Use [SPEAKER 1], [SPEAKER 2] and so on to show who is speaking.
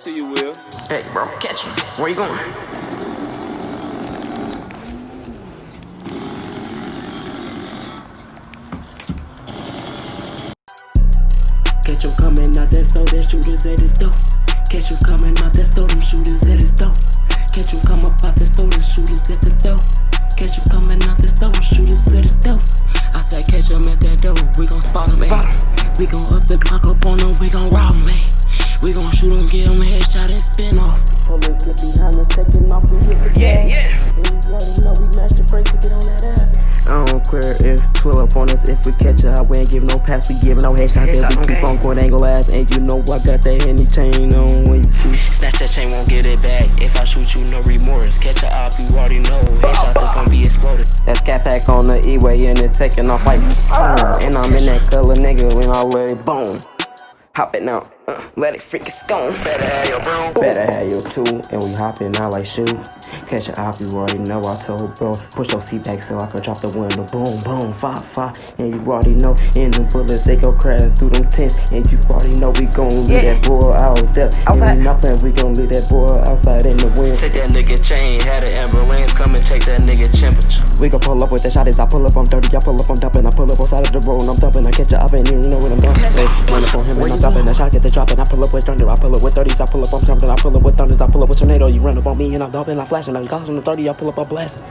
[SPEAKER 1] See you, Will.
[SPEAKER 2] Hey, bro, catch him. Where you going? Catch him coming out that store, that shooters at his door. Catch him coming out that store, them shooters at his door. Catch him come up out the store, the shooters at the door. Catch him coming out the store, them shooters at the door. I said catch him at that door, we gon' spot him, man. We gon' up the clock up on him, we gon' rob him, man. We gon' shoot him, get him a headshot and spin off. Police get behind us, taking off, we hit the
[SPEAKER 1] Yeah,
[SPEAKER 2] gas.
[SPEAKER 1] yeah.
[SPEAKER 2] And you already know we match the brakes to get on that ass. I don't care if 12 up on us, if we catch her, we ain't give no pass, we give no headshot, then we keep
[SPEAKER 1] okay.
[SPEAKER 2] on going angle ass, and you know I got that any chain on when you see. Snatch that chain, won't get it back. If I shoot you, no remorse. Catch a op, you already know. Headshot, that's gonna be exploded. That's cat pack on the E-way, and it taking off like boom. And I'm in that color, nigga, when I lay it boom. Hopping out, uh, let it freaking scone.
[SPEAKER 1] Better have your broom.
[SPEAKER 2] Better have your two, and we hopping out like shoot. Catch a op, you already know. I told bro, push your seat back so I can drop the window. Boom, boom, five, five, and you already know. In the bullets, they go crash through them tents, and you already know we gon' leave
[SPEAKER 1] Yeah.
[SPEAKER 2] that boy out there.
[SPEAKER 1] Outside.
[SPEAKER 2] And we not playing, we gon' leave that boy outside in the wind.
[SPEAKER 3] Take that nigga chain, had an ambulance come and take that nigga temperature.
[SPEAKER 2] We gon' pull up with the shot as I pull up, I'm dirty, I pull up, I'm dumping, I pull up on side of the road, and I'm dumping, I catch a op, and you know what I'm doing. Hey, run up on him, and I'm dumping, the shot get the dropping, I pull up with thunder, I pull up with 30s, I pull up, I'm jumping, I pull up with thunders, I pull up with tornado, you run up on me, and I'm dumping, I'm flashing, I'm causing the 30, I pull up, I'm blasting.